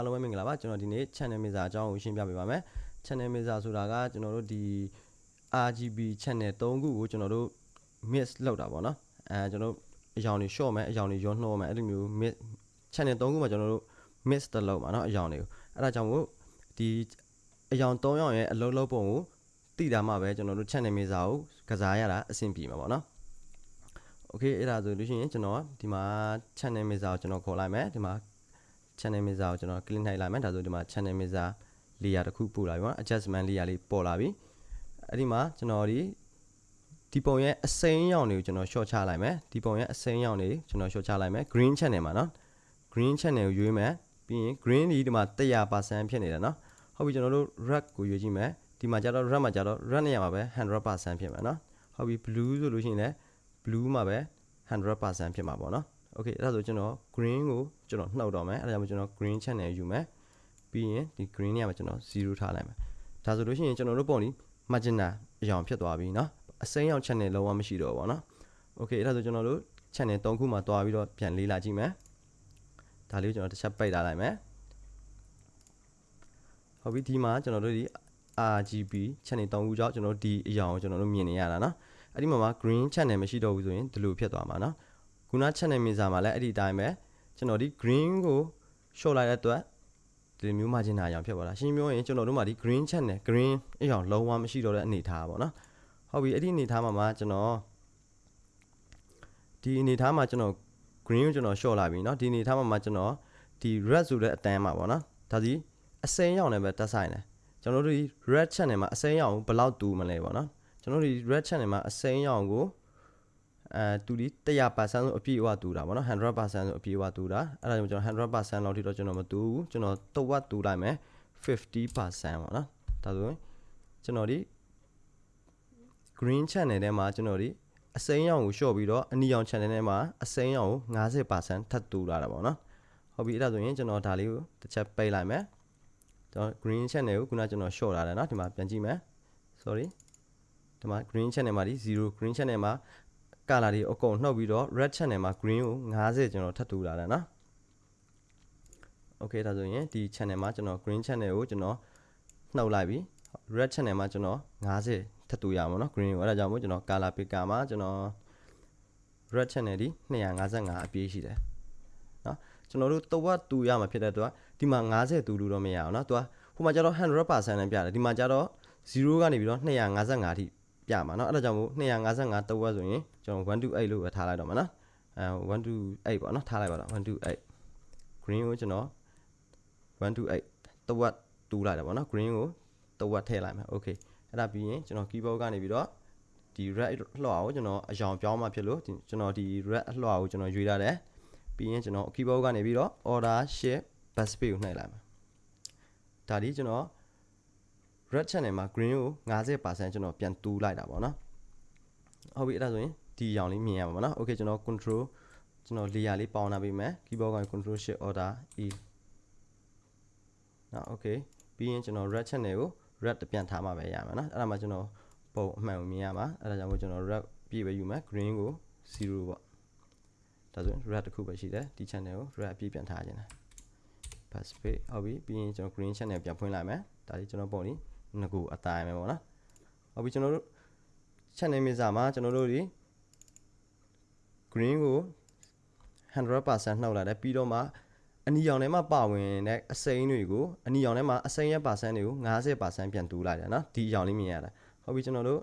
အားလုံးပဲမင်္ဂလာပါကျွန်တော်ဒီနေ့ channel mixer အကြောင်းကိုရှင်းပြပေးပါမယ် channel mixer ဆိုတာကကျွန်တော်တို့ဒီ RGB channel 3ခုကိုကျွန်တော်တို့ mix လောက်တာပေါ့နော်အဲကျွန်တော်တို့အယောင်တွေ short မယ်အယောင်တွေရောနှောမယ်အဲ့လိုမျိုး mix channel 3ခုမှာကျွန်တော်တို့ mix တလုံးပါနော်အယောင်တွေကိုအဲ့ဒါကြောင့်မို့ဒီအယောင်3ယောင်ရဲ့အလုံးလုံးပုံကိုတိတာမှပဲကျွန်တော်တို့ channel mixer ကိုကစားရတာအဆင်ပြေမှာပေါ့နော်โอเคအဲ့ဒါဆိုလို့ရှိရင်ကျွန်တော်ဒီမှာ channel mixer ကိုကျွန်တော်ခေါ်လိုက်မယ်ဒီမှာ channel mixer ကိုကျွန်တော် click နှိုက်လိုက်မယ်ဒါဆိုဒီမှာ channel mixer layer တစ်ခုပို့လာပြီပေါ့ adjustment layer လေးပေါ်လာပြီအဲ့ဒီမှာကျွန်တော်ဒီဒီပုံရဲ့အစိမ်းရောင်တွေကိုကျွန်တော် short ချလိုက်မယ်ဒီပုံရဲ့အစိမ်းရောင်တွေကျွန်တော် short ချလိုက်မယ် green channel မှာနော် green channel ကိုရွေးမယ်ပြီးရင် green ဒီဒီမှာ100%ဖြစ်နေတယ်နော်ဟုတ်ပြီကျွန်တော်တို့ red ကိုရွေးကြည့်မယ်ဒီမှာကျတော့ red မှာကျတော့ red နေရာမှာပဲ100%ဖြစ်မှာနော်ဟုတ်ပြီ blue ဆိုလို့ရှိရင်လည်း blue မှာပဲ100%ဖြစ်မှာပေါ့နော်โอเ คအဲ့ဒါဆိုကျွန်တော် green ကိုကျွန်တော်နှုတ်တော့မယ်အဲ့ဒါကြောင့်ကျွန်တော် green channel ယူမယ်ပြီးရင်ဒီ green နေရာမှာကျွန်တော်0ထားလိုက်မယ်ဒါဆိုလို့ရှိရင်ကျွန်တော်တို့ပုံဒီ magenta အရောင်ဖြစ်သွားပြီเนาะအစိမ်းရောင် channel လုံးဝမရှိတော့ဘူးပေါ့နော်โอเคအဲ့ဒါဆိုကျွန်တော်တို့ channel 3ခုမှာတွားပြီးတော့ပြန်လေးလာကြည့်မယ်ဒါလေးကိုကျွန်တော်တစ်ချက်ပိတ်ထားလိုက်မယ်ဟုတ်ပြီဒီမှာကျွန်တော်တို့ဒီ RGB channel 3ခုကြောင့်ကျွန်တော်တို့ဒီအရောင်ကိုကျွန်တော်တို့မြင်နေရတာเนาะအဲ့ဒီမှာမှာ green channel မရှိတော့ဘူးဆိုရင်ဒီလိုဖြစ်သွားမှာเนาะ ခုန channel mixer မှာလည်းအဲ့ဒီအတိုင်းပဲကျွန်တော်ဒီ green ကို short လိုက်တဲ့အတွက်ဒီလိုမျိုး margin အရောင်ဖြစ်သွားတာရှင်းပြောရင်ကျွန်တော်တို့မှာဒီ green channel green အရောင်လုံးဝမရှိတော့တဲ့အနေအထားပါเนาะဟုတ်ပြီအဲ့ဒီအနေအထားမှာမှာကျွန်တော်ဒီအနေအထားမှာကျွန်တော် green ကိုကျွန်တော် short လာပြီเนาะဒီအနေအထားမှာမှာကျွန်တော်ဒီ red ဆိုတဲ့အတန်းမှာပေါ့နော်ဒါစီအစိမ်းရောင်နဲ့ပဲတက်ဆိုင်တယ်ကျွန်တော်တို့ဒီ red channel မှာအစိမ်းရောင်ကိုဘယ်လောက်တူမလဲပေါ့နော်ကျွန်တော်တို့ဒီ red channel မှာအစိမ်းရောင်ကို အဲတူဒီ100%ဆိုအပြည့်အဝတူတာဗောနော်100%ဆိုအပြည့်အဝတူတာအဲ့ဒါကြောင့်ကျွန်တော်100%လောက်ထိတော့ကျွန်တော်မတူဘူးကျွန်တော်တဝက်တူလိုက်မယ်50%ဗောနော်ဒါဆိုရင်ကျွန်တော်ဒီ green channel ထဲမှာကျွန်တော်ဒီအစိမ်းရောင်ကိုလျှော့ပြီးတော့အနီရောင် channel ထဲမှာအစိမ်းရောင်ကို50%ထပ်တူလာတာဗောနော်ဟုတ်ပြီအဲ့ဒါဆိုရင်ကျွန်တော်ဒါလေးကိုတစ်ချက်ပိတ်လိုက်မယ်ကျွန်တော် green channel ကိုခုနကျွန်တော် short လာတယ်เนาะဒီမှာပြန်ကြည့်မယ် sorry ဒီမှာ green channel မှာဒီ0 green channel မှာ color တွေအကုန်နှုတ်ပြီးတော့ red channel မှာ green ကို90ကျွန်တော်ထပ်တူလာတယ်နော် okay ဒါဆိုရင်ဒီ channel မှာကျွန်တော် green channel ကိုကျွန်တော်နှုတ်လိုက်ပြီ red channel မှာကျွန်တော်90ထပ်တူရမှာနော် green ကိုအဲ့ဒါကြောင့်မို့ကျွန်တော် color picker မှာကျွန်တော် red channel ဒီ255အပြည့်ရှိတယ်နော်ကျွန်တော်တို့တဝက်တူရမှာဖြစ်တဲ့အတွက်ဒီမှာ90တူလို့တော့မရအောင်နော်သူကဟိုမှာကျတော့100%နဲ့ပြတယ်ဒီမှာကျတော့0ကနေပြီးတော့255အထိ ပြမှာเนาะအဲ့ဒါကြောင့်မို့255တဝက်ဆိုရင်ကျွန်တော်128လို့ပဲထားလိုက်တော့မှာเนาะအဲ128ပေါ့เนาะထားလိုက်ပါတော့128 green ကိုကျွန်တော်128တဝက်တူးလိုက်တာပေါ့เนาะ green ကိုတဝက်ထည့်လိုက်မယ် okay အဲ့ဒါပြီးရင်ကျွန်တော် keyboard ကနေပြီးတော့ဒီ red အလှော်ကိုကျွန်တော်အယောင်ပြောင်းမှဖြစ်လို့ကျွန်တော်ဒီ red အလှော်ကိုကျွန်တော်ရွေးထားတယ်ပြီးရင်ကျွန်တော် keyboard ကနေပြီးတော့ order shift backspace ကိုနှိပ်လိုက်မယ်ဒါဒီကျွန်တော် red channel မှာ green ကို50%ကျွန်တော်ပြန်တူးလိုက်တာပေါ့နော်ဟုတ်ပြီအဲ့ဒါဆိုရင်ဒီရောင်လေးမြင်ရမှာပေါ့နော် okay ကျွန်တော် control ကျွန်တော် layer လေးပေါင်းလာပေးမယ် keyboard ကနေ control shift order e နော် okay ပြီးရင်ကျွန်တော် red channel ကို red တပြန်ထားမှပဲရမှာနော်အဲ့ဒါမှကျွန်တော်ပုံအမှန်ကိုမြင်ရမှာအဲ့ဒါကြောင့်မို့ကျွန်တော် red ပြည့်ပဲယူမယ် green ကို0ပေါ့ဒါဆိုရင် red တစ်ခုပဲရှိတယ်ဒီ channel ကို red အပြည့်ပြန်ထားခြင်းတယ် pass page ဟုတ်ပြီပြီးရင်ကျွန်တော် green channel ပြန်ဖွင့်လိုက်မယ်ဒါလေးကျွန်တော်ပုံလေး ငကူအတိုင်းပဲပေါ့နော်ဟုတ်ပြီကျွန်တော်တို့ channel mixer မှာကျွန်တော်တို့ဒီ green ကို100%နှုတ်လာတယ်ပြီးတော့မှအနီရောင်ထဲမှာပါဝင်တဲ့အစိမ်းတွေကိုအနီရောင်ထဲမှာအစိမ်းရဲ့ပါဆန်တွေကို90%ပြန်တူးလိုက်တယ်နော်ဒီအရောင်လေးမြင်ရတာဟုတ်ပြီကျွန်တော်တို့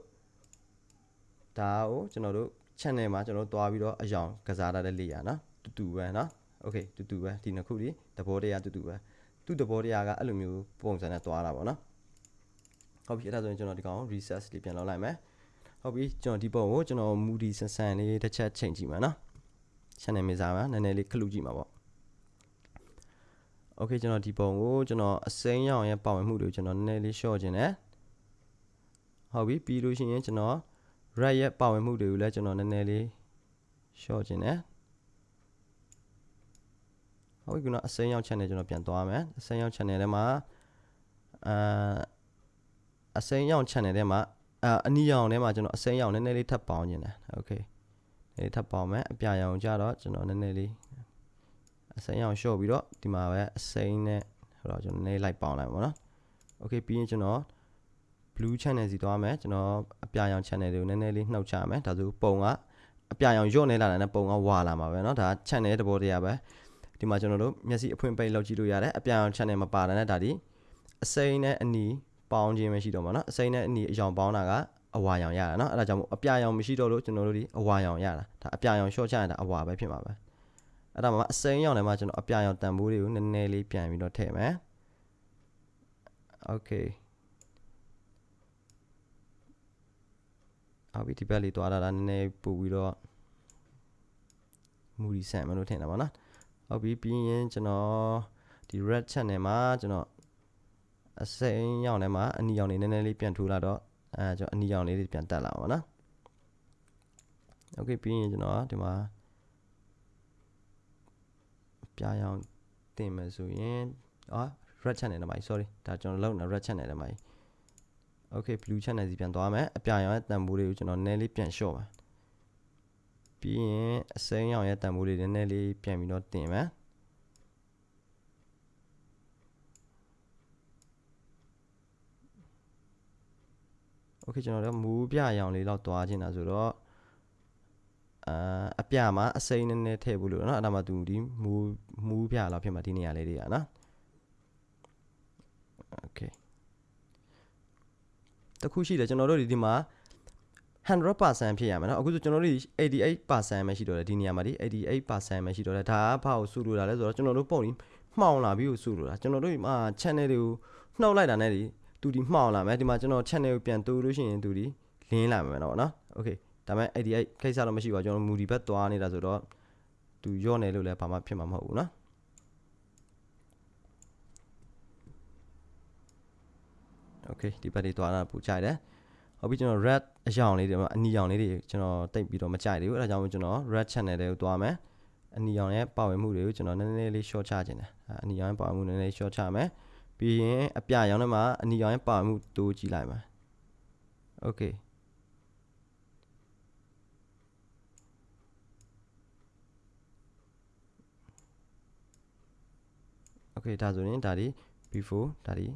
ဒါကိုကျွန်တော်တို့ channel မှာကျွန်တော်တို့တွားပြီးတော့အရောင်ကစားထားတဲ့လေရနော်တူတူပဲနော် okay တူတူပဲဒီနှစ်ခုဒီသဘောတရားတူတူပဲသူ့သဘောတရားကအဲ့လိုမျိုးပုံစံနဲ့တွားတာပေါ့နော် ဟုတ်ပြီအဲ့ဒါဆိုရင်ကျွန်တော်ဒီကောင် reset လေးပြန်လောက်လိုက်မယ်ဟုတ်ပြီကျွန်တော်ဒီပုံကိုကျွန်တော် moody ဆန်ဆန်လေးတစ်ချက်ချိန်ကြည့်မှာနော် channel မေးစားမှာနည်းနည်းလေးခလုကြည့်မှာပေါ့โอเคကျွန်တော်ဒီပုံကိုကျွန်တော်အစိမ်းရောင်ရဲ့ပါဝင်မှုတွေကိုကျွန်တော်နည်းနည်းလေး short ခြင်းတယ်ဟုတ်ပြီပြီးလို့ရှိရင်ကျွန်တော် red ရဲ့ပါဝင်မှုတွေကိုလည်းကျွန်တော်နည်းနည်းလေး short ခြင်းတယ်ဟုတ်ပြီကျွန်တော်အစိမ်းရောင် channel ကျွန်တော်ပြန်သွားမယ်အစိမ်းရောင် channel ထဲမှာအာ အစိမ်းရောင် channel ထဲမှာအာအနီရောင်ထဲမှာကျွန်တော်အစိမ်းရောင်နည်းနည်းလေးထပ်ပေါင်းခြင်းတယ်โอเคလေးထပ်ပေါင်းမယ်အပြရောင်ကြတော့ကျွန်တော်နည်းနည်းလေးအစိမ်းရောင်လျှော့ပြီးတော့ဒီမှာပဲအစိမ်းနဲ့ အဲ့တော့ကျွန်တော်နည်းနည်းလိုက်ပေါင်းလိုက်ပါတော့ okay ပြီးရင်ကျွန်တော် blue channel စီသွားမယ်ကျွန်တော်အပြာရောင် channel တွေကိုနည်းနည်းလေးနှုတ်ချမယ်ဒါဆိုပုံကအပြာရောင်ညွတ်နေလာတဲ့ပုံကဝါလာမှာပဲเนาะဒါ channel တဘောတရားပဲဒီမှာကျွန်တော်တို့မျက်စိအဖွင့်ပိတ်လောက်ကြည့်လို့ရတယ်အပြာရောင် channel မပါတဲ့နဲ့ဒါဒီအစိမ်းနဲ့အနီ ပေါင်းခြင်းပဲရှိတော့မှာเนาะအစိမ်းနဲ့အနီအရောင်ပေါင်းတာကအဝါရောင်ရတာเนาะအဲ့ဒါကြောင့်မို့အပြာရောင်မရှိတော့လို့ကျွန်တော်တို့ဒီအဝါရောင်ရတာဒါအပြာရောင် short ချရင်ဒါအဝါပဲဖြစ်မှာပဲအဲ့ဒါမှအစိမ်းရောင်ထဲမှာကျွန်တော်အပြာရောင်တန်ဖိုးတွေကိုနည်းနည်းလေးပြန်ပြီးတော့ထည့်မယ် okay အော်ဒီဘက်လေးသွားတာနည်းနည်းပို့ပြီးတော့မူရီဆန်မလို့ထင်တာပါနော်ဟုတ်ပြီပြီးရင်ကျွန်တော်ဒီ red channel မှာကျွန်တော် အစိမ်းရောင်ထဲမှာအနီရောင်လေးနည်းနည်းလေးပြန်ထိုးလာတော့အဲကျွန်တော်အနီရောင်လေးတွေပြန်တက်လာပါနော်โอเคပြီးရင်ကျွန်တော်ဒီမှာပြားရောင်တင်မယ်ဆိုရင်အာ red channel ထဲမှာ sorry ဒါကျွန်တော်လောက်နေ red channel ထဲမှာ okay blue channel စီပြန်သွားမယ်အပြာရောင်ရဲ့တန်ဖိုးလေးကိုကျွန်တော်နည်းလေးပြန်လျှော့ပါပြီးရင်အစိမ်းရောင်ရဲ့တန်ဖိုးလေးနည်းနည်းလေးပြန်ပြီးတော့တင်မယ် okay ကျွန်တော်တို့မူးပြရောင်လေးတော့တွားခြင်းတာဆိုတော့အာအပြမှာအစိမ်းနည်းနည်းထည့်ဖို့လို့เนาะအဲ့ဒါမှသူဒီမူးမူးပြလောက်ဖြစ်မှာဒီနေရာလေးတွေကနော် okay တခုရှိတယ်ကျွန်တော်တို့ဒီဒီမှာ100%ဖြစ်ရမယ်เนาะအခုဆိုကျွန်တော်တို့88%ပဲရှိတော့တယ်ဒီနေရာမှာဒီ88%ပဲရှိတော့တယ်ဒါကဘာကိုစုလို့တာလဲဆိုတော့ကျွန်တော်တို့ပုံကြီးမှောင်လာပြီးကိုစုလို့တာကျွန်တော်တို့ဒီမှာ channel တွေကိုနှောက်လိုက်တာနဲ့ဒီ သူဒီမှောင်လာမယ်ဒီမှာကျွန်တော် channel ကိုပြန်တိုးလို့ရှိရင်သူဒီလင်းလာမယ်เนาะเนาะ okay ဒါပေမဲ့88ကိစ္စတော့မရှိပါဘူးကျွန်တော်မူဒီဘက်သွားနေတာဆိုတော့သူရော့နေလို့လည်းဘာမှဖြစ်မှာမဟုတ်ဘူးเนาะ okay ဒီဘက်တွေသွားတာပူကြိုက်တယ်ဟုတ်ပြီကျွန်တော် red အရောင်လေးတွေအနီရောင်လေးတွေကျွန်တော်တိတ်ပြီးတော့မကြိုက်သေးဘူးအဲဒါကြောင့်ကျွန်တော် red channel တွေကိုသွားမယ်အနီရောင်ရဲ့ပါဝင်မှုတွေကိုကျွန်တော်နည်းနည်းလေး short ချခြင်းတယ်အနီရောင်ရဲ့ပါဝင်မှုနည်းနည်း short ချမယ် ပြီးရင်အပြရောင်ထဲမှာအနီရောင်ရဲ့ပါဝင်မှုတိုးကြည့်လိုက်မယ် okay okay ဒါဆိုရင်ဒါဒီ before ဒါဒီ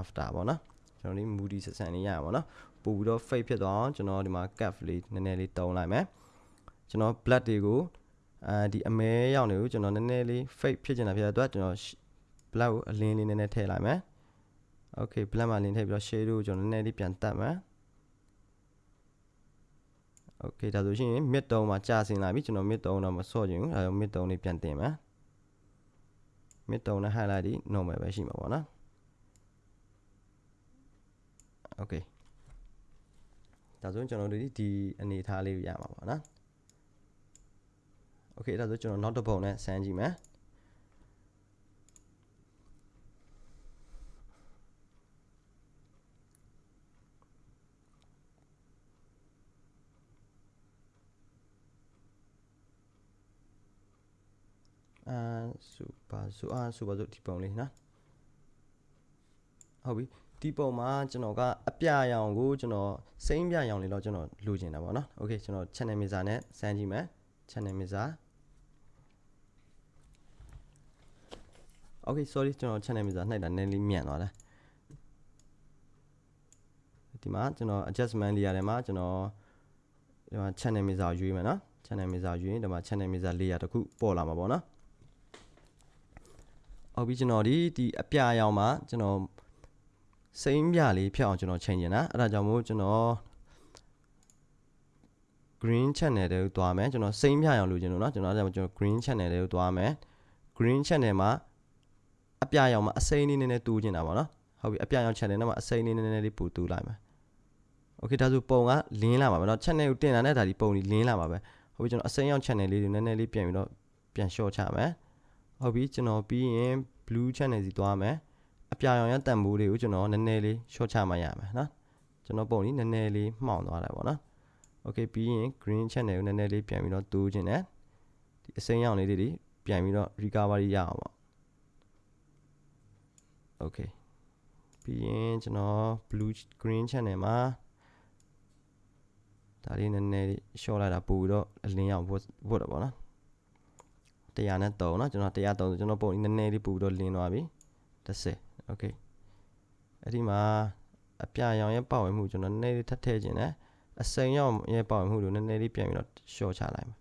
after ပေါ့နော်ကျွန်တော်ဒီ moody ဆက်ဆန်လေးရပါတော့ပို့ပြီးတော့ fade ဖြစ်သွားအောင်ကျွန်တော်ဒီမှာ cap လေးနည်းနည်းလေးတုံးလိုက်မယ်ကျွန်တော် black တွေကိုအဲဒီအမဲရောင်တွေကိုကျွန်တော်နည်းနည်းလေး fade ဖြစ်နေတာဖြစ်တဲ့အတွက်ကျွန်တော် black ကိုအလင်းလေးနည်းနည်းထည့်လိုက်မယ် okay black မှာလင်းထည့်ပြီးတော့ shade ကိုကျွန်တော်နည်းနည်းလေးပြန်တက်မယ် okay ဒါဆိုရှင် mid tone မှာကြာစင်လာပြီကျွန်တော် mid tone တော့မဆော့ချင်ဘူးအဲ mid tone လေးပြန်တင်မယ် mid tone နဲ့ highlight ဒီ normal ပဲရှိမှာပေါ့နော် okay ဒါဆိုရင်ကျွန်တော်တို့ဒီအနေအထားလေးရမှာပါနော် okay ဒါဆိုကျွန်တော်နောက်တစ်ပုံနဲ့ဆန်းကြည့်မယ် အာစူပါစူအာစူပါစူဒီပုံလေးနော်ဟုတ်ပြီဒီပုံမှာကျွန်တော်ကအပြရောင်ကိုကျွန်တော်စိမ်းပြရောင်လေးတော့ကျွန်တော်လိုချင်တာပေါ့နော်။ Okay ကျွန်တော် channel mixer နဲ့စမ်းကြည့်မယ်။ channel mixer Okay sorry ကျွန်တော် channel mixer နှိုက်တာနည်းလေးမြန်သွားတယ်။ဒီမှာကျွန်တော် adjustment layer ထဲမှာကျွန်တော်ဒီမှာ channel mixer ရွေးမယ်နော်။ channel mixer ရွေးရင်ဒီမှာ channel mixer layer တစ်ခုပေါ်လာမှာပေါ့နော်။ ဟုတ်ပြီကျွန်တော်ဒီဒီအပြရောင်မှာကျွန်တော်စိမ်းပြလေးဖြတ်အောင်ကျွန်တော်ချိန်နေတာအဲ့ဒါကြောင့်မို့ကျွန်တော် green channel တွေကိုတွားမယ်ကျွန်တော်စိမ်းပြအောင်လုပ်ချင်လို့เนาะကျွန်တော်အဲ့ဒါကျွန်တော် green channel တွေကိုတွားမယ် green channel မှာအပြရောင်မှာအစိမ်းလေးနည်းနည်းတူးချင်တာပေါ့နော်ဟုတ်ပြီအပြရောင် channel နဲ့မှာအစိမ်းလေးနည်းနည်းလေးပို့တူးလိုက်မယ် okay ဒါဆိုပုံကလင်းလာပါမယ်เนาะ channel ကိုတင်လာတဲ့ဒါဒီပုံကြီးလင်းလာပါပဲဟုတ်ပြီကျွန်တော်အစိမ်းရောင် channel လေးတွေနည်းနည်းလေးပြန်ပြီးတော့ပြန် short ချမယ် ဟုတ်ပြီကျွန်တော်ပြီးရင် blue channel စီတွားမယ်အပြာရောင်ရတန်ဖိုးလေးကိုကျွန်တော်နည်းနည်းလေး short ချမှရမယ်နော်ကျွန်တော်ပုံလေးနည်းနည်းလေးမှောင်သွားတယ်ပေါ့နော် okay ပြီးရင် green channel ကိုနည်းနည်းလေးပြန်ပြီးတော့တိုးခြင်းနဲ့ဒီအစိမ်းရောင်လေးတွေပြန်ပြီးတော့ recovery ရအောင်ပေါ့ okay ပြီးရင်ကျွန်တော် blue green channel မှာဒါလေးနည်းနည်း short လိုက်တာပို့ပြီးတော့အလင်းရောင်ဝတ်ဝတ်တော့ပေါ့နော် 100နဲ့3เนาะကျွန်တော်103ဆိုကျွန်တော်ပုံနည်းနည်းလေးပို့ပြီးတော့လင်းသွားပြီ 30 okay အဲ့ဒီမှာအပြရောင်ရဲ့ပါဝင်မှုကျွန်တော်နည်းနည်းလေးထပ်ထည့်ခြင်းနဲ့အစိမ်းရောင်ရဲ့ပါဝင်မှုကိုနည်းနည်းလေးပြန်ပြီးတော့ short ချလိုက်မှာ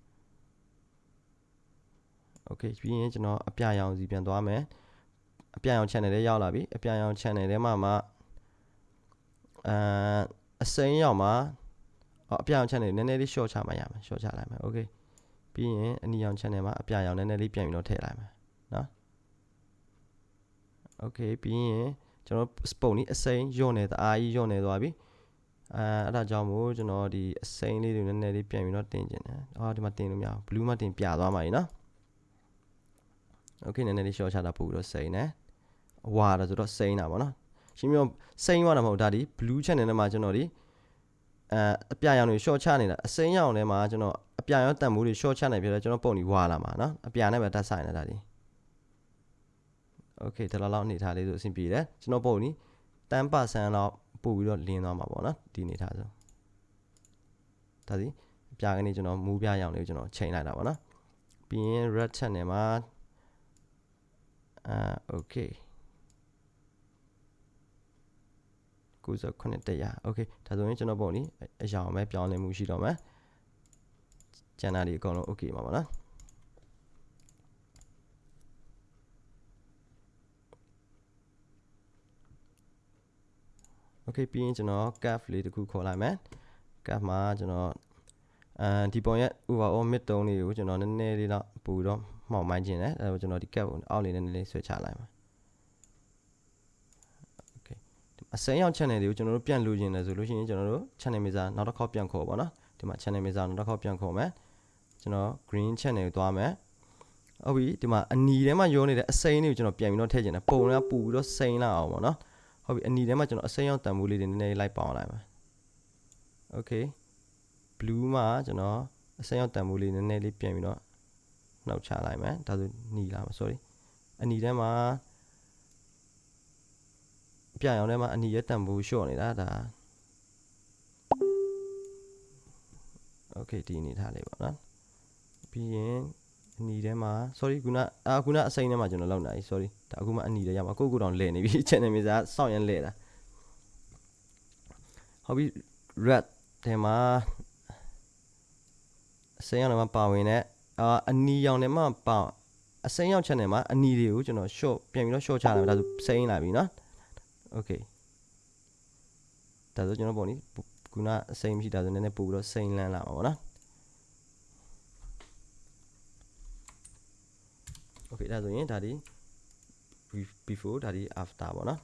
okay ပြီးရင်ကျွန်တော်အပြရောင်စီပြန်သွားမယ်အပြရောင် channel လေးရောက်လာပြီအပြရောင် channel ထဲမှာမှအဲအစိမ်းရောင်မှာအော်အပြရောင် channel နည်းနည်းလေး short ချမှရမယ် short ချလိုက်မယ် okay ပြီးရင်အနီရောင် channel မှာအပြရောင်နည်းနည်းလေးပြန်ပြီးတော့ထည့်လိုက်မယ်နော် okay ပြီးရင်ကျွန်တော်ပုံนี้အစိမ်းညွန့်နေတအားကြီးညွန့်နေသွားပြီအဲအဲ့ဒါကြောင့်မို့ကျွန်တော်ဒီအစိမ်းလေးတွေနည်းနည်းလေးပြန်ပြီးတော့တင်ကျင်တယ်အော်ဒီမှာတင်လို့မရဘူး blue မှာတင်ပြသွားမှာ E နော် okay နည်းနည်းလေး short ချတာပို့ပြီးတော့စိမ်းတယ်ဝါတာဆိုတော့စိမ်းတာပေါ့နော်ရှင်းပြစိမ်းသွားတာမဟုတ်ဒါဒီ blue channel ထဲမှာကျွန်တော်ဒီအဲအပြရောင်တွေ short ချနေတာအစိမ်းရောင်ထဲမှာကျွန်တော် အပြရောင်တန်မိုးတွေ short ချနေပြတယ်ကျွန်တော်ပုံဒီဝါလာမှာနော်အပြနဲ့ပဲတက်ဆိုင်နေတာဒီ okay ဒါလောက်လောက်အနေထားလေးဆိုအဆင်ပြေတယ်ကျွန်တော်ပုံနီ10%လောက်ပို့ပြီးတော့လင်းသွားမှာပေါ့နော်ဒီအနေထားဆိုဒါစီအပြကနေကျွန်တော်မူးပြရောင်လေးကိုကျွန်တော်ချိန်လိုက်တာပေါ့နော်ပြီးရင် red channel မှာအာ okay 98တရား okay ဒါဆိုရင်ကျွန်တော်ပုံနီအရောင်ပဲပြောင်းလဲမှုရှိတော့မယ် ကျန်တာဒီအကုန်လုံး okay ပါပါနော် okay ပြီးရင်ကျွန်တော် curve လေးတစ်ခုခေါ်လိုက်မယ် curve မှာကျွန်တော်အဲဒီပုံရဲ့ overall mid tone လေးကိုကျွန်တော်နည်းနည်းလေးတော့ပူတော့မှောင်မိုင်းခြင်းတယ်အဲဒါကျွန်တော်ဒီ curve ကိုအောက်လေးနည်းနည်းလေးဆွဲချလိုက်မှာ okay အစိမ်းရောက် channel တွေကိုကျွန်တော်တို့ပြန်လိုချင်တယ်ဆိုလို့ရှိရင်ကျွန်တော်တို့ channel mixer နောက်တစ်ခေါက်ပြန်ခေါ်ပါတော့ဒီမှာ channel mixer နောက်တစ်ခေါက်ပြန်ခေါ်မယ် ကျွန်တော် green channel ကိုသွားမယ်ဟုတ်ပြီဒီမှာအနီထဲမှာရောနေတဲ့အစိမ်းလေးကိုကျွန်တော်ပြန်ပြီးတော့ထည့်ကျင်တယ်ပုံကပူပြီးတော့စိမ်းလာအောင်ပေါ့နော်ဟုတ်ပြီအနီထဲမှာကျွန်တော်အစိမ်းရောက်တန်ဖိုးလေးတွေနည်းနည်းလိုက်ပေါအောင်လိုက်မယ် okay blue မှာကျွန်တော်အစိမ်းရောက်တန်ဖိုးလေးနည်းနည်းလေးပြန်ပြီးတော့နှောက်ချလိုက်မယ်ဒါဆိုနီလာမှာ sorry အနီထဲမှာပြရောင်ထဲမှာအနီရဲ့တန်ဖိုးလျှော့နေတာဒါ okay ဒီအနေထားလေးပေါ့နော် ပြီးရင်အနီထဲမှာ sorry ခုနအာခုနအစိမ်းထဲမှာကျွန်တော်လောက်နေပြီ sorry ဒါအခုမှအနီထဲရမှာကိုကိုတောင်လဲနေပြီ channel မြေစာစောင့်ရန်လဲတာဟုတ်ပြီ red ထဲမှာအစိမ်းရောင်ထဲမှာပါဝင်တဲ့အာအနီရောင်ထဲမှာပါအစိမ်းရောင် channel မှာအနီတွေကိုကျွန်တော် short ပြန်ပြီးတော့ short ချလာမယ်ဒါဆိုစိမ်းလာပြီเนาะ okay ဒါဆိုကျွန်တော်ပုံនេះခုနအစိမ်းမရှိတာဆိုနည်းနည်းပို့ပြီးတော့စိမ်းလန်းလာမှာပေါ့နော် okay ဒါဆိုရင်ဒါဒီ before ဒါဒီ after ပေါ့နော်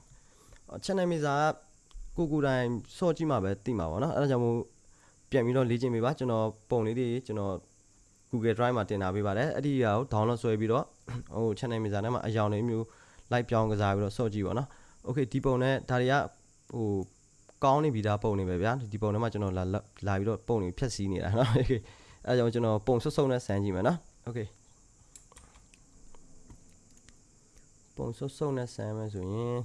channel mixer ကကိုကိုတိုင်းစော့ကြည့်မှာပဲသိမှာပေါ့နော်အဲဒါကြောင့်မို့ပြန်ပြီးတော့လေ့ကျင့်ပေးပါကျွန်တော်ပုံလေးတွေကျွန်တော် Google Drive မှာတင်ထားပေးပါတယ်အဲ့ဒီဟာကို download ဆွဲပြီးတော့ဟို channel mixer ထဲမှာအယောင်လေးမျိုး live ပြောင်းကစားပြီးတော့စော့ကြည့်ပါနော် okay ဒီပုံနဲ့ဒါတွေကဟိုကောင်းနေပြီဒါပုံနေပဲဗျာဒီပုံထဲမှာကျွန်တော်လာလာပြီးတော့ပုံတွေဖြတ်စည်းနေတာเนาะ okay အဲဒါကြောင့်ကျွန်တော်ပုံဆွတ်ဆုပ်နဲ့ဆန်းကြည့်မယ်เนาะ okay ပုံဆုပ်ဆုပ်နဲ့ဆမ်းမယ်ဆိုရင်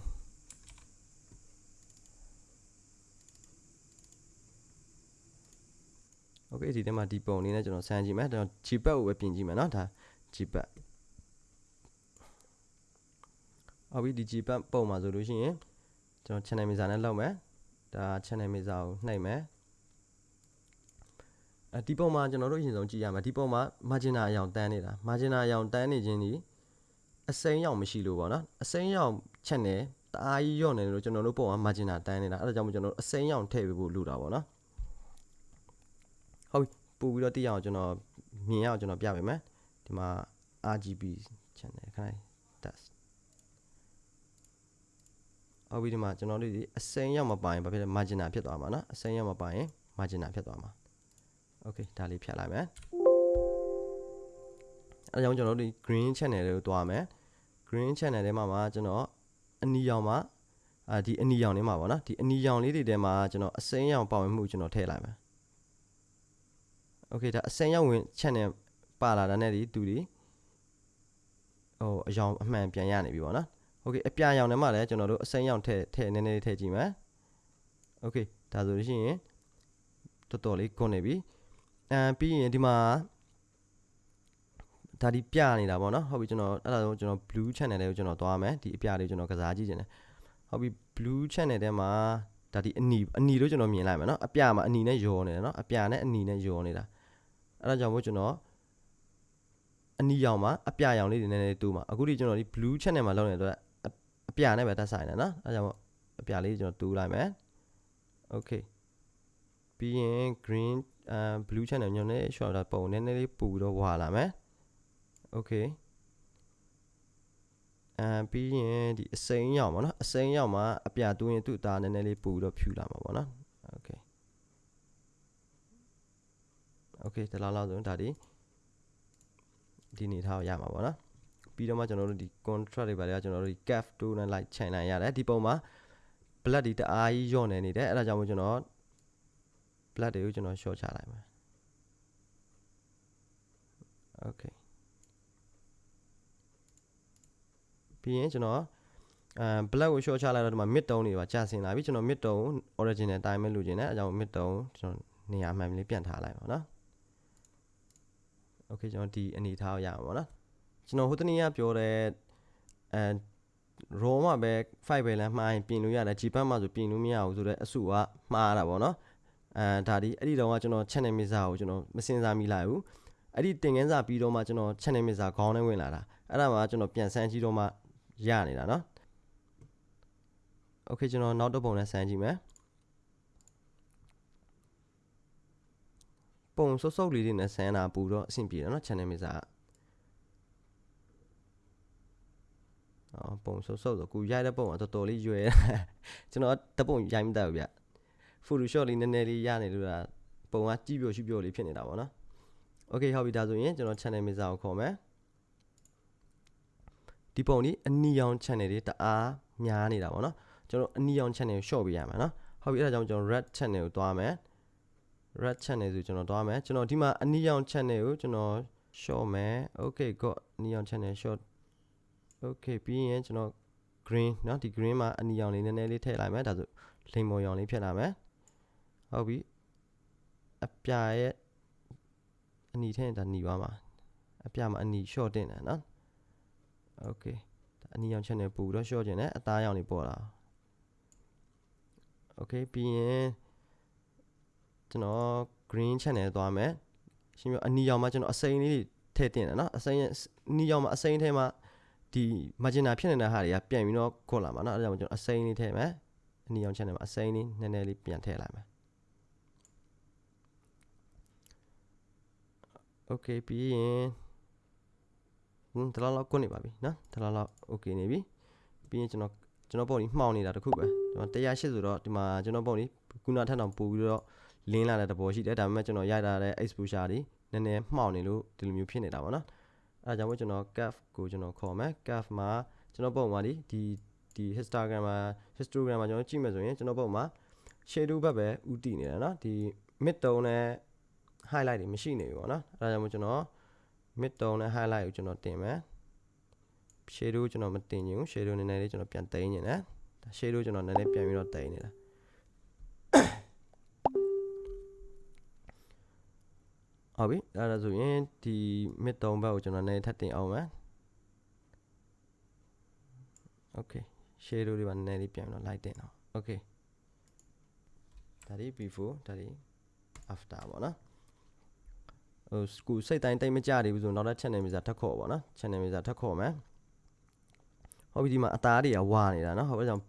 โอเคဒီထဲမှာဒီပုံလေးနဲ့ကျွန်တော်ဆန်းကြည့်မယ်ကျွန်တော် Gpad ကိုပဲပြင်ကြည့်မယ်เนาะဒါ Gpad ဟုတ်ပြီဒီ Gpad ပုံမှာဆိုလို့ရှိရင်ကျွန်တော် channel mixer နဲ့လောက်မယ်ဒါ channel mixer ကိုနှိပ်မယ်အဲဒီပုံမှာကျွန်တော်တို့အရင်ဆုံးကြည့်ရမှာဒီပုံမှာ margin အရောင်တန်းနေတာ margin အရောင်တန်းနေခြင်းဒီ အစိမ်းရောင်မရှိလို့ပေါ့နော်အစိမ်းရောင်ချက်နေတအားကြီးရော့နေလို့ကျွန်တော်တို့ပုံက margin တန်းနေတာအဲ့ဒါကြောင့်မို့ကျွန်တော်တို့အစိမ်းရောင်ထည့်ပေးဖို့လိုတာပေါ့နော်ဟုတ်ပို့ပြီးတော့တိရအောင်ကျွန်တော်မြင်ရအောင်ကျွန်တော်ပြပေးမယ်ဒီမှာ RGB channel ခိုင်း test ဟုတ်ပြီဒီမှာကျွန်တော်တို့ဒီအစိမ်းရောက်မပိုင်ဘာဖြစ်လဲ margin ဖြစ်သွားမှာနော်အစိမ်းရောက်မပိုင် margin ဖြစ်သွားမှာ okay ဒါလေးဖြတ်လိုက်မယ် အဲဒါကြောင့်ကျွန်တော်တို့ဒီ green channel တွေကိုတွားမယ် green channel ထဲမှာမှာကျွန်တော်အနီရောင်မှာအာဒီအနီရောင်လေးမှာပေါ့နော်ဒီအနီရောင်လေးတွေထဲမှာကျွန်တော်အစိမ်းရောင်ပါဝင်မှုကျွန်တော်ထည့်လိုက်မယ်โอเคဒါအစိမ်းရောင်ဝင် channel ပါလာတဲ့နဲ့ဒီသူဒီဟိုအရောင်အမှန်ပြန်ရနေပြီပေါ့နော်โอเคအပြရောင်ထဲမှာလည်းကျွန်တော်တို့အစိမ်းရောင်ထည့်ထည့်နည်းနည်းလေးထည့်ကြည့်မယ်โอเคဒါဆိုလို့ရှိရင်တော်တော်လေးကွန်နေပြီအဲပြီးရင်ဒီမှာ ဒါဒီပြနေတာပေါ့နော်ဟုတ်ပြီကျွန်တော်အဲ့ဒါဆိုကျွန်တော် blue channel လေးကိုကျွန်တော်သွားမယ်ဒီအပြလေးကိုကျွန်တော်ကစားကြည့်ခြင်းတယ်ဟုတ်ပြီ blue channel ထဲမှာဒါဒီအနီအနီလို့ကျွန်တော်မြင်လိုက်မယ်နော်အပြမှာအနီနဲ့ယောနေတယ်နော်အပြနဲ့အနီနဲ့ယောနေတာအဲ့ဒါကြောင့်မို့ကျွန်တော်အနီရောင်မှာအပြရောင်လေးတွေနည်းနည်းတူးမှာအခုဒီကျွန်တော်ဒီ blue channel မှာလောက်နေတဲ့အတွက်အပြနဲ့ပဲတက်ဆိုင်တယ်နော်အဲ့ဒါကြောင့်မို့အပြလေးကျွန်တော်တူးလိုက်မယ် okay ပြီးရင် green အဲ blue channel ညွန်နေ short တာပုံနည်းနည်းလေးပူပြီးတော့ဝါလာမယ် okay အဲပြီးရင်ဒီအစိမ်းရောက်ပါနော်အစိမ်းရောက်မှာအပြတူးရင်သူ့အသားနည်းနည်းလေးပူပြီးတော့ဖြူလာမှာပေါ့နော် okay okay တလားလောက်ဆိုရင်ဒါဒီဒီနေထားကိုရမှာပေါ့နော်ပြီးတော့မှကျွန်တော်တို့ဒီ contract တွေပါလေကျွန်တော်တို့ဒီ cap 2နဲ့ light ချိန်နိုင်ရတယ်ဒီပုံမှာ blood ဒီတအားကြီးညော့နေနေတယ်အဲ့ဒါကြောင့်မို့ကျွန်တော် blood တွေကိုကျွန်တော် short ချလိုက်မယ် okay ပြီးရင်ကျွန်တော်အဲ black ကို short ချလိုက်တော့ဒီမှာ mid tone တွေပါကြာဆင်လာပြီကျွန်တော် mid tone original အတိုင်းပဲလိုချင်တယ်အဲကြောင့် mid tone ကျွန်တော်နေရာမှန်လေးပြန်ထားလိုက်ပါနော် okay ကျွန်တော်ဒီအနေထားကိုရမှာပေါ့နော်ကျွန်တော်ဟိုတနေ့ကပြောတဲ့အဲ raw မှာပဲ five ပဲလမ်းမှားရင်ပြင်လို့ရတယ် G ဘတ်မှာဆိုပြင်လို့မရဘူးဆိုတော့အစုကမှားတာပေါ့နော်အဲဒါဒီအဲ့ဒီတော့ကကျွန်တော် channel mixer ကိုကျွန်တော်မစင်စားမိလိုက်ဘူးအဲ့ဒီတင်ငန်းစာပြီးတော့မှကျွန်တော် channel mixer ခေါင်းထဲဝင်လာတာအဲ့ဒါမှကျွန်တော်ပြန်ဆန်းကြည့်တော့မှ ရနေတာเนาะโอเคကျွန်တော်နောက်တစ်ပုံနဲ့ဆန်းကြည့်မယ်ပုံစုပ်စုပ်လေးတွေနဲ့ဆန်းတာပူတော့အဆင်ပြေတယ်เนาะ channel mixer အော်ပုံစုပ်စုပ်ဆိုကူရိုက်တဲ့ပုံကတော်တော်လေးရွယ်ကျွန်တော်တပုံရိုက်မတတ်ဘူးဗျ Photoshop လေးနည်းနည်းလေးရနေလို့လားပုံကကြည့်ပြရှိပြလေးဖြစ်နေတာပေါ့နော် Okay ဟုတ်ပြီဒါဆိုရင်ကျွန်တော် channel mixer ကိုခေါ်မယ် ဒီပုံนี้အနီရောင် channel တွေတအားများနေတာပေါ့နော်ကျွန်တော်အနီရောင် channel ကို short ပေးရမှာနော်ဟုတ်ပြီအဲ့ဒါကြောင့်ကျွန်တော် red channel ကိုတွားမယ် red channel ဆိုကျွန်တော်တွားမယ်ကျွန်တော်ဒီမှာအနီရောင် channel ကိုကျွန်တော် short မယ် okay got အနီရောင် channel short okay ပြီးရင်ကျွန်တော် green เนาะဒီ green မှာအနီရောင်လေးနည်းနည်းလေးထည့်လိုက်မယ်ဒါဆိုလိမ်မော်ရောင်လေးဖြစ်လာမယ်ဟုတ်ပြီအပြာရဲ့အနီထည့်တာหนีသွားမှာအပြာမှာအနီ short တင်တယ်เนาะ okay အနီရောင် channel ပူတော့ short ကျင်တယ်အသားရောင်လေးပေါ်လာ okay ပြီးရင်ကျွန်တော် green channel သွားမယ်ရှင်ပြအနီရောင်မှာကျွန်တော်အစိမ်းလေးထည့်တင်တယ်เนาะအစိမ်းအနီရောင်မှာအစိမ်းထဲမှာဒီ margin ဖြစ်နေတဲ့ဟာတွေကပြန်ပြီးတော့ခွတ်လာမှာเนาะအဲဒါကြောင့်ကျွန်တော်အစိမ်းလေးထည့်မယ်အနီရောင် channel မှာအစိမ်းလေးနည်းနည်းလေးပြန်ထည့်လိုက်မယ် okay ပြီးရင် ဟင်းတလားလောက်ကွနေပါပြီနော်တလားလောက် okay နေပြီပြီးရင်ကျွန်တော်ကျွန်တော်ပုံကြီးမှောင်နေတာတခုပဲကျွန်တော်180ဆိုတော့ဒီမှာကျွန်တော်ပုံကြီးခုနထက်တောင်ပို့ပြီးတော့လင်းလာတဲ့သဘောရှိတယ်ဒါပေမဲ့ကျွန်တော်ရိုက်တာတဲ့ exposure တွေနည်းနည်းမှောင်နေလို့ဒီလိုမျိုးဖြစ်နေတာပေါ့နော်အဲဒါကြောင့်မို့ကျွန်တော် curve ကိုကျွန်တော်ခေါ်မယ် curve မှာကျွန်တော်ပုံမှာဒီဒီဒီ histogram မှာ histogram မှာကျွန်တော်ကြည့်မယ်ဆိုရင်ကျွန်တော်ပုံမှာ shadow ဘက်ပဲဥတည်နေတာเนาะဒီ mid tone နဲ့ highlight တွေမရှိနေဘူးပေါ့နော်အဲဒါကြောင့်မို့ကျွန်တော် mid tone နဲ့ highlight ကိုကျွန်တော်တင်မယ် shadow ကျွန်တော်မတင်ချင်ဘူး shadow နည်းနည်းလေးကျွန်တော်ပြန်တိန်းနေတယ်ဒါ shadow ကျွန်တော်နည်းနည်းပြန်ပြီးတော့တိန်းနေတာဟုတ်ပြီအဲ့ဒါဆိုရင်ဒီ mid tone ဘက်ကိုကျွန်တော်နည်းနည်းထပ်တင်အောင်မယ် okay shadow တွေပါနည်းနည်းလေးပြန်ပြီးတော့ light တင်အောင် okay ဒါဒီ before ဒါဒီ after ပေါ့နော် ဟိုကိုစိတ်တိုင်းတိတ်မကြသေးဘူးဆိုတော့နောက်ထပ် channel မီစာထပ်ခေါ်ပါနော် channel မီစာထပ်ခေါ်မယ်ဟုတ်ပြီဒီမှာအသားတွေကဝါနေတာနော်ဟုတ်ပြီကြောင့်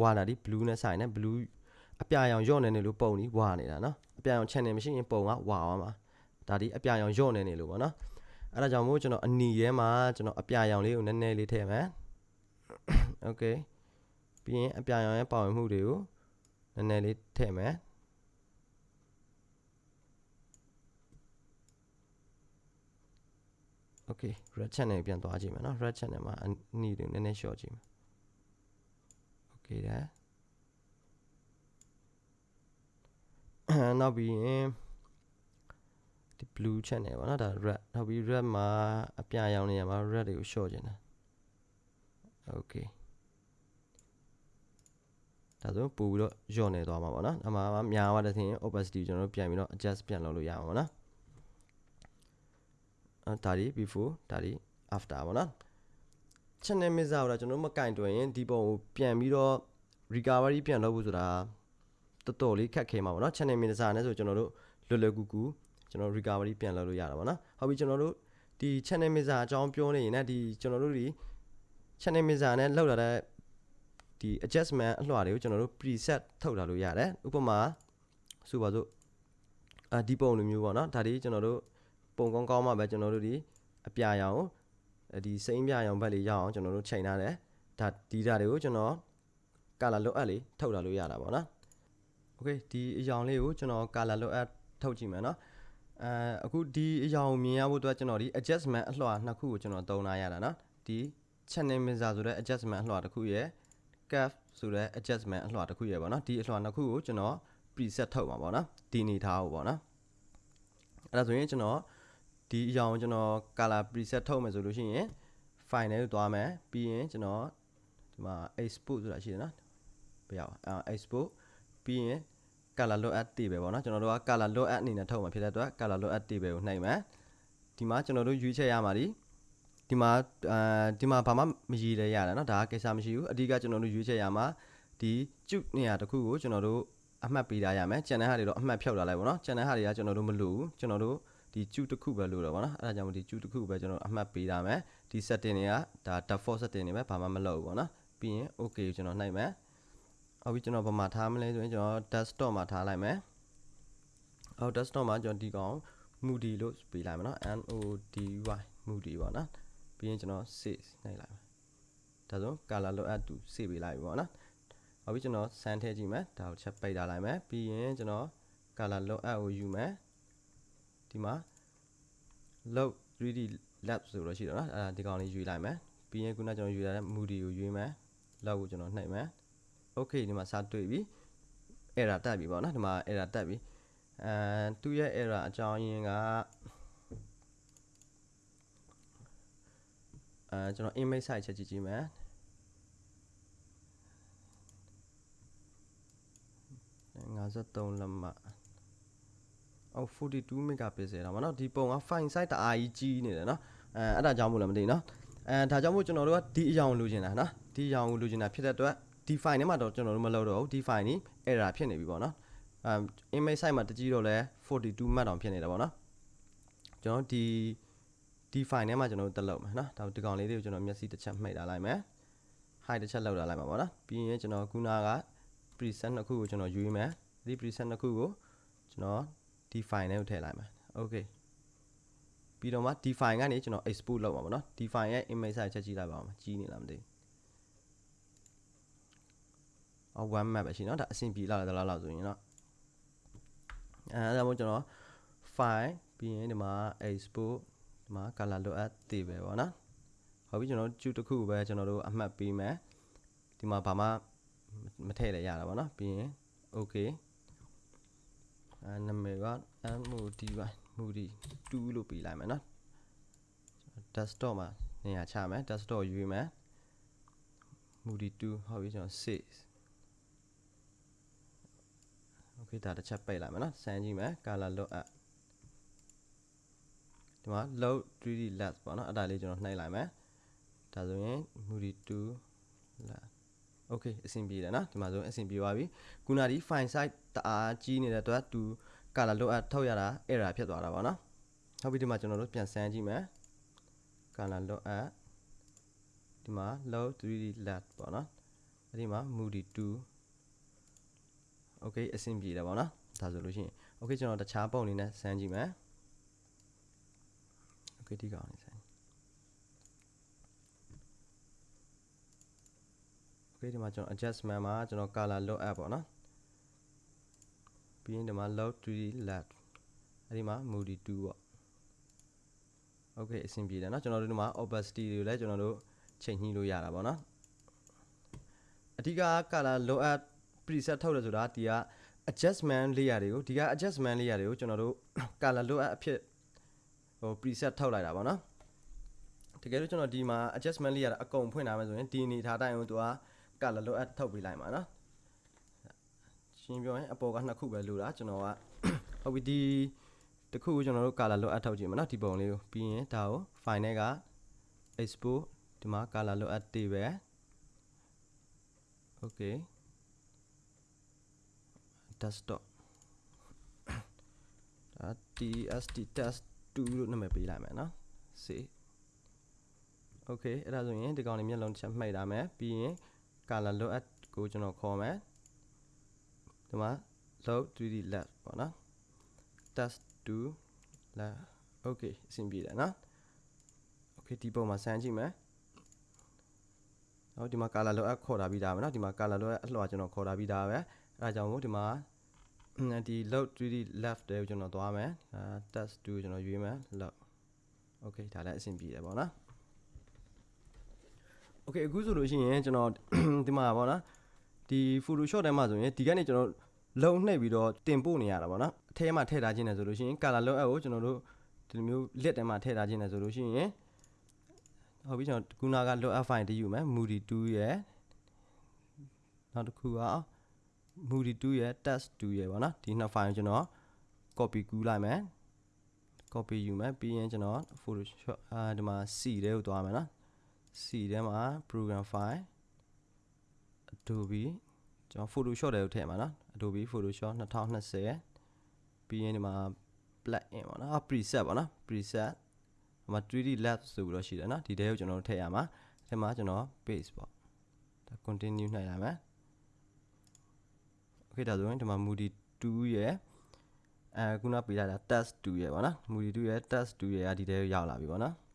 ဝါတာဒီ blue နဲ့ဆိုင်နဲ့ blue အပြာရောင်ညော့နေနေလို့ပုံကြီးဝါနေတာနော်အပြာရောင် channel မရှိရင်ပုံကဝါသွားမှာဒါဒီအပြာရောင်ညော့နေနေလို့ပေါ့နော်အဲ့ဒါကြောင့်မို့ကျွန်တော်အနီရဲမှာကျွန်တော်အပြာရောင်လေးကိုနည်းနည်းလေးထည့်မယ် okay ပြီးရင်အပြာရောင်ရဲ့ပါဝင်မှုတွေကိုနည်းနည်းလေးထည့်မယ် okay red channel ပြန်သွားကြည့်မယ်နော် red channel မှာအနီတွေနည်းနည်း short ကြည့်မယ် okay ဒါနောက်ပြီးရင်ဒီ blue channel ပါနော်ဒါ red နောက်ပြီး red မှာအပြရောင်နေရမှာ red တွေကို short ကျင်တာ okay ဒါဆိုပို့ပြီးတော့ညော့နေသွားမှာပေါ့နော်အမှားများသွားတဲ့သင် opacity ကျွန်တော်တို့ပြန်ပြီးတော့ adjust ပြန်လုပ်လို့ရမှာပေါ့နော်နော် ဒါဒီ before ဒါဒီ after ပေါ့နော် channel mixer ကိုတော့ကျွန်တော်တို့မကင်တွင်ရင်ဒီပုံကိုပြန်ပြီးတော့ recovery ပြန်လုပ်ဖို့ဆိုတာတော်တော်လေးခက်ခဲမှာပေါ့နော် channel mixer နဲ့ဆိုကျွန်တော်တို့လွယ်လွယ်ကူကူကျွန်တော် recovery ပြန်လုပ်လို့ရတာပေါ့နော်ဟုတ်ပြီကျွန်တော်တို့ဒီ channel mixer အကြောင်းပြောနေရင်လည်းဒီကျွန်တော်တို့ဒီ channel mixer နဲ့လောက်လာတဲ့ဒီ adjustment အလွှာတွေကိုကျွန်တော်တို့ preset ထုတ်လာလို့ရတယ်ဥပမာဆိုပါစို့အာဒီပုံလိုမျိုးပေါ့နော်ဒါဒီကျွန်တော်တို့ ပုံကောင်းကောင်းမှပဲကျွန်တော်တို့ဒီအပြာရောင်ဒီစိမ့်ပြရောင်ဘက်လေးရအောင်ကျွန်တော်တို့ချိန်ထားတယ်ဒါဒီဓာတ်တွေကိုကျွန်တော် color လွတ်အပ်လေးထုတ်လာလို့ရတာပေါ့နော် okay ဒီအရောင်လေးကိုကျွန်တော် color လွတ်အပ်ထုတ်ကြည့်မယ်နော်အဲအခုဒီအရောင်မြင်ရဖို့အတွက်ကျွန်တော်ဒီ adjustment အလွှာနှစ်ခုကိုကျွန်တော်သုံးလာရတာနော်ဒီ channel mixer ဆိုတဲ့ adjustment အလွှာတစ်ခုရယ် curve ဆိုတဲ့ adjustment အလွှာတစ်ခုရယ်ပေါ့နော်ဒီအလွှာနှစ်ခုကိုကျွန်တော် preset ထုတ်မှာပေါ့နော်ဒီအနေထားကိုပေါ့နော်အဲ့ဒါဆိုရင်ကျွန်တော် ဒီအရာကိုကျွန်တော် color preset ထုတ်မယ်ဆိုလို့ရှိရင် file ထဲကိုသွားမယ်ပြီးရင်ကျွန်တော်ဒီမှာ export ဆိုတာရှိတယ်နော်ဘယ်ရောက်အဲ export ပြီးရင် color load at တွေပဲပေါ့နော်ကျွန်တော်တို့က color load at အနေနဲ့ထုတ်မှာဖြစ်တဲ့အတွက် color load at တွေပဲကိုနှိပ်မယ်ဒီမှာကျွန်တော်တို့ရွေးချယ်ရမှာဒီဒီမှာအဲဒီမှာဘာမှမရည်လဲရတယ်နော်ဒါကကိစ္စမရှိဘူးအဓိကကျွန်တော်တို့ရွေးချယ်ရမှာဒီကျုပ်နေရာတစ်ခုကိုကျွန်တော်တို့အမှတ်ပေးထားရမယ်ကျန်တဲ့ဟာတွေတော့အမှတ်ဖြောက်ထားလိုက်ပေါ့နော်ကျန်တဲ့ဟာတွေကကျွန်တော်တို့မလိုဘူးကျွန်တော်တို့ ဒီကျုပ်တစ်ခုပဲလို့တော့ဗောနော်အဲ့ဒါကြောင့်ဒီကျုပ်တစ်ခုပဲကျွန်တော်အမှတ်ပေးထားမယ်ဒီ setting တွေကဒါ default setting တွေပဲဘာမှမလုပ်ဘူးဗောနော်ပြီးရင် okay ကိုကျွန်တော်နှိုက်မယ်အော်ပြီးကျွန်တော်ဘာမှထားမလဲဆိုရင်ကျွန်တော် desktop မှာထားလိုက်မယ်အော် desktop မှာကျွန်တော်ဒီကောင် moody လို့ပေးလိုက်မယ်နော် n o d y moody ပေါ့နော်ပြီးရင်ကျွန်တော် save နှိုက်လိုက်မယ်ဒါဆို color load add to save ပေးလိုက်ပြီပေါ့နော်နောက်ပြီးကျွန်တော်စမ်းထည့်ကြည့်မယ်ဒါကိုချက်ပိတ်ထားလိုက်မယ်ပြီးရင်ကျွန်တော် color load add ကိုယူမယ် ဒီမှာ load 3D lab ဆိုတော့ရှိတယ်နော်အဲဒါဒီကောင်လေးယူလိုက်မယ်ပြီးရင်ခုနကျွန်တော်ယူလာတဲ့ moody ကိုယူမယ် log ကိုကျွန်တော်နှိပ်မယ် okay ဒီမှာစတွေ့ပြီ error တက်ပြီပေါ့နော်ဒီမှာ error တက်ပြီအဲသူ့ရဲ့ error အကြောင်းရင်းကအဲကျွန်တော် image size ချက်ကြည့်ကြည့်မယ်53လက်မှတ် အော်42 megapixel တော့ဗောနော်ဒီပုံက file size တအားကြီးကြီးနေတယ်နော်အဲအဲ့ဒါကြောင့်မို့လည်းမသိနော်အဲဒါကြောင့်မို့ကျွန်တော်တို့ကဒီအရောင်လိုချင်တာနော်ဒီအရောင်ကိုလိုချင်တာဖြစ်တဲ့အတွက်ဒီ file ထဲမှာတော့ကျွန်တော်တို့မလုပ်တော့ဘူးဒီ file นี่ error ဖြစ်နေပြီပေါ့နော်အဲ image size မှာတကြီးတော့လဲ42မှတ်တောင်ဖြစ်နေတယ်ပေါ့နော်ကျွန်တော်ဒီဒီ file ထဲမှာကျွန်တော်တို့တက်လုပ်မယ်နော်ဒါဒီကောင်လေးတွေကိုကျွန်တော်မျက်စိတစ်ချက်မှိတ်ထားလိုက်မယ် high တစ်ချက်လောက်ထားလိုက်မှာပေါ့နော်ပြီးရင်ကျွန်တော်ခုနက preset နှစ်ခုကိုကျွန်တော်ယူရမယ်ဒီ preset နှစ်ခုကိုကျွန်တော် ဒီ file ထဲကိုထည့်လိုက်မယ် okay ပြီးတော့မှဒီ file ကနေကျွန်တော် export လုပ်မှာပေါ့နော်ဒီ file ရဲ့ image size ချက်ကြည့်လိုက်ပါဦးကြီးနေလားမသိဘူးအော် one map ပဲရှိเนาะဒါအဆင်ပြေလာတယ်လားလောက်ဆိုရင်เนาะအဲဒါမှမဟုတ်ကျွန်တော် file ပြီးရင်ဒီမှာ export ဒီမှာ color load add တည်ပဲပေါ့နော်ဟုတ်ပြီကျွန်တော်ကျူတစ်ခုပဲကျွန်တော်တို့အမှတ်ပေးမယ်ဒီမှာဘာမှမထည့်လည်းရတာပေါ့နော်ပြီးရင် okay အဲနာမည်က MOD ပါ Moody 2လို့ပေးလိုက်မယ်နော် desktop မှာနေရာချမယ် desktop ရွေးမယ် Moody 2ဟုတ်ပြီကျွန်တော်6 okay ဒါတစ်ချက်ပိတ်လိုက်မယ်နော်စမ်းကြည့်မယ် color load up ဒီမှာ load 3D lens ပေါ့နော်အဲ့ဒါလေးကျွန်တော်နှိပ်လိုက်မယ်ဒါဆိုရင် Moody 2 lens okay အဆင်ပြေတယ်နော်ဒီမှာဆိုအဆင်ပြေသွားပြီခုနဒီ file size တအားကြီးနေတဲ့အတွက်သူ color load ထုတ်ရတာ error ဖြစ်သွားတာပေါ့နော်ဟုတ်ပြီဒီမှာကျွန်တော်တို့ပြန်ဆန်းကြည့်မယ် color load ဒီမှာ load 3d lat ပေါ့နော်အဲ့ဒီမှာ moody 2 okay အဆင်ပြေတယ်ပေါ့နော်ဒါဆိုလို့ရှိရင် okay ကျွန်တော်တခြားပုံအနေနဲ့ဆန်းကြည့်မယ် okay ဒီကောင်လေး ဆန်း okay ဒီမှာကျွန်တော် adjustment မှာကျွန်တော် color load up ပေါ့နော်ပြီးရင်ဒီမှာ load 3d left အဲ့ဒီမှာ moody 2ပေါ့ okay အဆင်ပြေတယ်เนาะကျွန်တော်တို့ဒီမှာ opacity တွေလည်းကျွန်တော်တို့ချိန်ညှိလို့ရတာပေါ့နော်အဓိက color load up preset ထုတ်တယ်ဆိုတာဒီက adjustment layer တွေကိုဒီက adjustment layer တွေကိုကျွန်တော်တို့ color load up အဖြစ်ဟို preset ထုတ်လိုက်တာပေါ့နော်တကယ်လို့ကျွန်တော်ဒီမှာ adjustment layer အကုန်ဖွင့်ထားမယ်ဆိုရင်ဒီအနေထားတိုင်းကိုသူက ကလလိုအပ်ထုတ်ပေးလိုက်မှာနော်ရှင်းပြောရင်အပေါ်ကနှစ်ခုပဲလိုတာကျွန်တော်ကဟုတ်ပြီဒီတစ်ခုကိုကျွန်တော်တို့ color လိုအပ်ထုတ်ကြည့်မှာနော်ဒီပုံလေးကိုပြီးရင်ဒါကို file နဲ့က export ဒီမှာ color လိုအပ်တေးပဲ okay desktop ဒါ tst test 2လို့နာမည်ပေးလိုက်မယ်နော် save okay အဲ့ဒါဆိုရင်ဒီကောင်လေးမျက်လုံးတစ်ချက်မှိတ်ထားမယ်ပြီးရင် color load ကိုကျွန်တော်ခေါ်မယ်ဒီမှာ load 3d left ပေါ့နော် test to left okay အဆင်ပြေတယ်နော် okay ဒီပုံမှာဆန်းကြည့်မယ်နော်ဒီမှာ color load ခေါ်တာပြီးသားပဲနော်ဒီမှာ color load အလှော်ကျွန်တော်ခေါ်တာပြီးသားပဲအဲဒါကြောင့်မို့ဒီမှာဒီ load 3d left တဲ့ကိုကျွန်တော်သွားမယ်အဲ test to ကျွန်တော်ရွေးမယ် load okay ဒါလည်းအဆင်ပြေတယ်ပေါ့နော် okay အခုဆိုလို့ရှိရင်ကျွန်တော်ဒီမှာပေါ့နော်ဒီ Photoshop ထဲမှာဆိုရင်ဒီကနေကျွန်တော်လုံနှိပ်ပြီးတော့တင်ပို့နေရတာပေါ့နော်အထဲမှာထည့်ထားခြင်းနဲ့ဆိုလို့ရှိရင် color load app ကိုကျွန်တော်တို့ဒီလိုမျိုး list ထဲမှာထည့်ထားခြင်းနဲ့ဆိုလို့ရှိရင်ဟုတ်ပြီကျွန်တော်ခုနက load app file တည်ယူမယ် moody 2ရဲ့နောက်တစ်ခုက moody 2ရဲ့ test 2ရဲ့ပေါ့နော်ဒီနှစ် file ကိုကျွန်တော် copy ကူးလိုက်မယ် copy ယူမယ်ပြီးရင်ကျွန်တော် Photoshop အာဒီမှာ C ထဲကိုသွားမယ်နော် C ထဲမှာ program file Adobe ကျွန်တော် Photoshop တွေကိုထည့်မှာနော် Adobe Photoshop 2020ပြီးရင်ဒီမှာ plugin ပေါ့နော် preset ပေါ့နော် preset ဒီမှာ 3D lab ဆိုပြီးတော့ရှိတယ်နော်ဒီတဲကိုကျွန်တော်တို့ထည့်ရမှာဒီမှာကျွန်တော် base ပေါ့ဒါ continue နှိုက်ရမယ် okay ဒါဆိုရင်ဒီမှာ moody 2ရဲ့အဲခုနပေးလိုက်တာ test 2ရဲ့ပေါ့နော် moody 2ရဲ့ test 2ရဲ့ကဒီတဲကိုရောက်လာပြီပေါ့နော် okay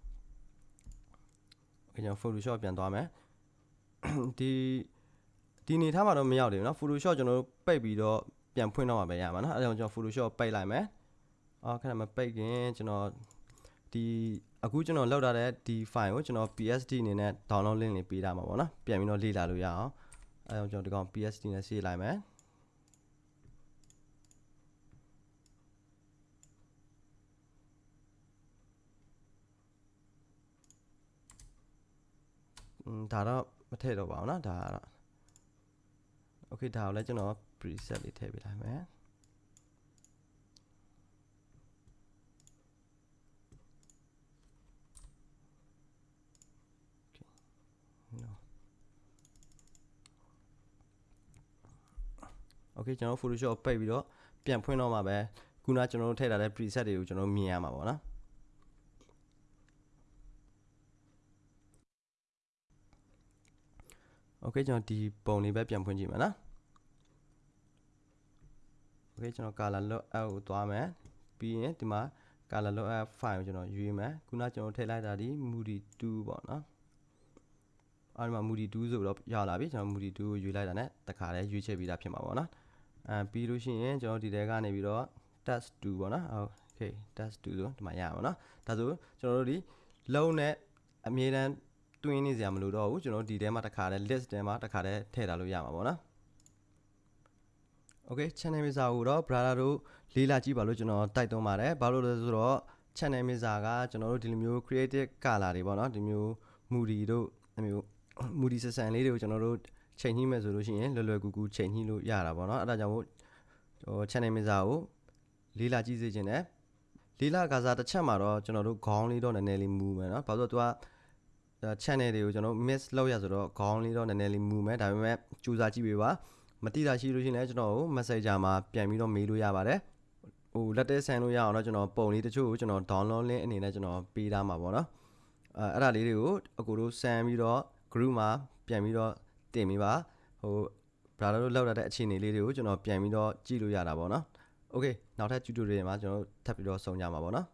ကျွန်တော် Photoshop ပြန်သွားမယ်ဒီဒီနေထားမှာတော့မရောက်သေးဘူးเนาะ Photoshop ကျွန်တော်တို့ပိတ်ပြီးတော့ပြန်ဖွင့်တော့မှာပဲရမှာเนาะအဲဒါကြောင့်ကျွန်တော် Photoshop ပိတ်လိုက်မယ်အော်ခဏမပိတ်ခင်ကျွန်တော်ဒီအခုကျွန်တော်လောက်ထားတဲ့ဒီ file ကိုကျွန်တော် PSD အနေနဲ့ download link လေးပေးထားမှာပေါ့เนาะပြန်ပြီးတော့လေ့လာလို့ရအောင်အဲကြောင့်ကျွန်တော်ဒီကောင် PSD နဲ့ဆေးလိုက်မယ် ဒါတော့မထည့်တော့ပါဘူးเนาะဒါကတော့ okay ဒါကိုလည်းကျွန်တော် preset လေးထည့်ပေးလိုက်မယ် okay ကျွန်တော် Photoshop ပိတ်ပြီးတော့ပြန်ဖွင့်တော့မှာပဲခုနကျွန်တော်တို့ထည့်ထားတဲ့ preset တွေကိုကျွန်တော်မြင်ရမှာပေါ့နော် okay ကျွန်တော်ဒီပုံလေးပဲပြန်ဖွင့်ကြည့်မယ်နော် okay ကျွန်တော် color load out ကိုသွားမယ်ပြီးရင်ဒီမှာ color load out file ကိုကျွန်တော်ရွေးမယ်ခုနကျွန်တော်ထည့်လိုက်တာဒီ moody 2ပေါ့နော်အဲ့ဒီမှာ moody 2ဆိုတော့ရောက်လာပြီကျွန်တော် moody 2ကိုရွေးလိုက်တာ ਨੇ တခါလဲရွေးချက်ပြီးသားဖြစ်မှာပေါ့နော်အဲပြီးလို့ရှိရင်ကျွန်တော်ဒီထဲကနေပြီးတော့ test 2ပေါ့နော် okay test 2ဆိုဒီမှာရပါတော့ဒါဆိုကျွန်တော်တို့ဒီလုံးနဲ့အမြဲတမ်း တွင်းနေစရာမလိုတော့ဘူးကျွန်တော်ဒီထဲမှာတခါတည်း list ထဲမှာတခါတည်းထည့်ထားလို့ရမှာပေါ့နော် Okay channel mixer ကိုတော့ brother တို့လေးလာကြည့်ပါလို့ကျွန်တော်တိုက်တွန်းပါတယ်ဘာလို့လဲဆိုတော့ channel mixer ကကျွန်တော်တို့ဒီလိုမျိုး creative color တွေပေါ့နော်ဒီမျိုး moody တို့ဒီမျိုး moody ဆန်ဆန်လေးတွေကိုကျွန်တော်တို့ချိန်ညှိမယ်ဆိုလို့ရှိရင်လွယ်လွယ်ကူကူချိန်ညှိလို့ရတာပေါ့နော်အဲ့ဒါကြောင့်မို့ဟို channel mixer ကိုလေးလာကြည့်စေချင်တယ်လေးလာကစားတစ်ချက်မှာတော့ကျွန်တော်တို့ခေါင်းလေးတော့နည်းနည်းလေးမူမယ်နော်ဘာလို့လဲဆိုတော့သူက channel တွေကိုကျွန်တော် miss လုပ်ရဆိုတော့ခေါင်းလေးတော့နည်းနည်းလေးမူမယ်ဒါပေမဲ့ကြိုးစားကြည့်ပေးပါမတိတာရှိလို့ရှိရင်လည်းကျွန်တော်ကို messenger မှာပြန်ပြီးတော့မေးလို့ရပါတယ်ဟိုလက်တဲဆန်လို့ရအောင်တော့ကျွန်တော်ပုံလေးတချို့ကိုကျွန်တော် download link အနေနဲ့ကျွန်တော်ပေးထားမှာပေါ့နော်အဲအဲ့ဒါလေးတွေကိုအကူတို့ဆန်ပြီးတော့ group မှာပြန်ပြီးတော့တင်ပေးပါဟို brother တို့လောက်ရတဲ့အခြေအနေလေးတွေကိုကျွန်တော်ပြန်ပြီးတော့ကြည့်လို့ရတာပေါ့နော် okay နောက်ထပ် tutorial မှာကျွန်တော်ထပ်ပြီးတော့ဆုံကြမှာပေါ့နော်